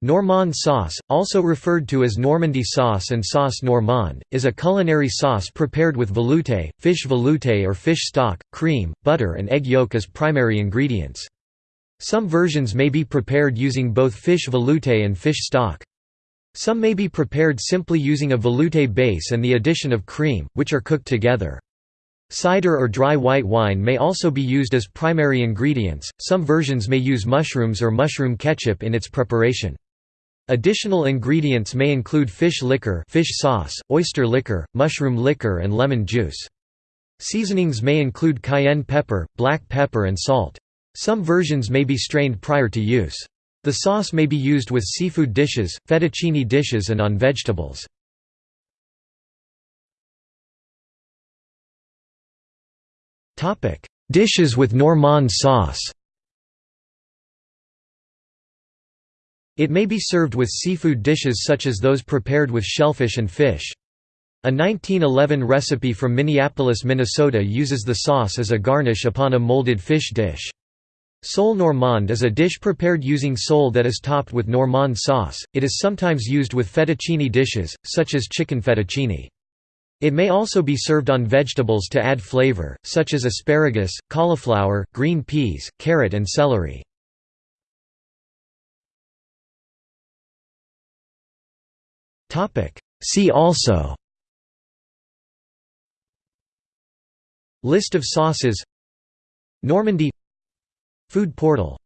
Normande sauce, also referred to as Normandy sauce and sauce normande, is a culinary sauce prepared with velouté, fish velouté or fish stock, cream, butter and egg yolk as primary ingredients. Some versions may be prepared using both fish velouté and fish stock. Some may be prepared simply using a velouté base and the addition of cream, which are cooked together. Cider or dry white wine may also be used as primary ingredients. Some versions may use mushrooms or mushroom ketchup in its preparation. Additional ingredients may include fish liquor fish sauce, oyster liquor, mushroom liquor and lemon juice. Seasonings may include cayenne pepper, black pepper and salt. Some versions may be strained prior to use. The sauce may be used with seafood dishes, fettuccine dishes and on vegetables. Dishes with Normande sauce It may be served with seafood dishes such as those prepared with shellfish and fish. A 1911 recipe from Minneapolis, Minnesota uses the sauce as a garnish upon a molded fish dish. Sole normande is a dish prepared using sole that is topped with normande sauce. It is sometimes used with fettuccine dishes, such as chicken fettuccine. It may also be served on vegetables to add flavor, such as asparagus, cauliflower, green peas, carrot and celery. See also. List of sauces. Normandy. Food portal